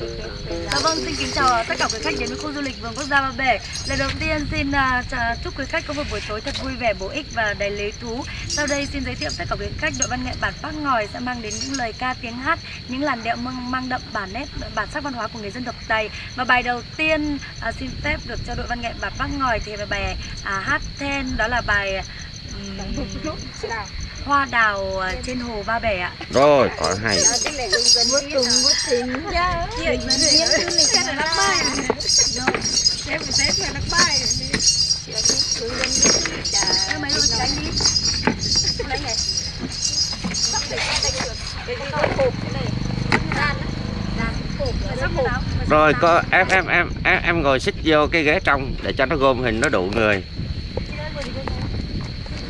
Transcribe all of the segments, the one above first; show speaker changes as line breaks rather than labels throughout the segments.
Dạ vâng, xin kính chào tất cả quý khách đến với khu du lịch vườn quốc gia Ba Bể. Lần đầu tiên xin uh, chúc quý khách có một buổi tối thật vui vẻ, bổ ích và đầy lý thú. Sau đây xin giới thiệu tất cả quý khách đội văn nghệ bản Bác Ngòi sẽ mang đến những lời ca tiếng hát, những làn điệu mang, mang đậm bản nét, bản sắc văn hóa của người dân tộc Tây. Và bài đầu tiên uh, xin phép được cho đội văn nghệ bản Bác Ngòi thì là bài uh, hát then đó là bài um, hoa đào à, trên hồ Ba Bể ạ.
Rồi, có hay.
Bút trùng bút thính ra
Chị cái này
Cái này nó bay Em phải xếp này nó bay
Em mấy luôn đánh đi.
Lấy này. Sắp để cái tay được. Để đi nó cột cái này. Đan á
cái?
Rồi, có em em em em em ngồi xích vô cái ghế trong để cho nó gom hình nó đủ người.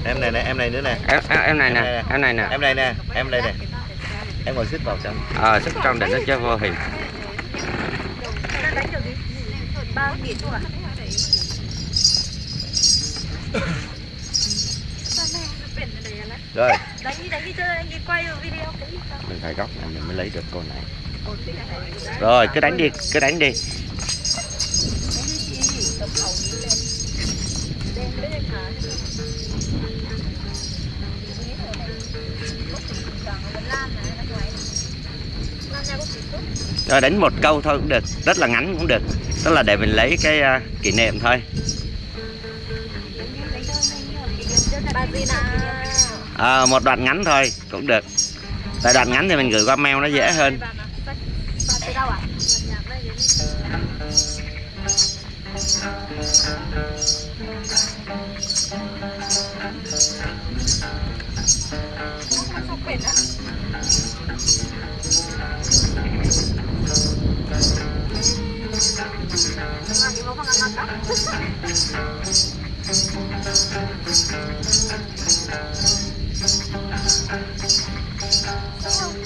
Em này nè em này nữa nè
Em em, em này nè, em này nè.
em này nè em đây nè em ngồi xích vào trong
Ờ, xích trong để nó cho vô hình.
À?
rồi
Đánh đi, đánh đi chơi anh đi quay video?
Mình phải góc này mình mới lấy được cô này. Rồi, cứ đánh đi, cứ đánh đi. Rồi đánh một câu thôi cũng được, rất là ngắn cũng được. Tức là để mình lấy cái uh, kỷ niệm thôi. À, một đoạn ngắn thôi cũng được. Tại đoạn ngắn thì mình gửi qua mail nó dễ hơn.
Bà từ dengan ilmu mengatakan Oh,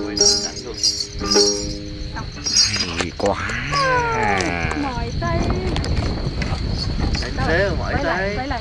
ngon đó
Hay quá.
Mỏi tay.
Thế
thế mỏi tay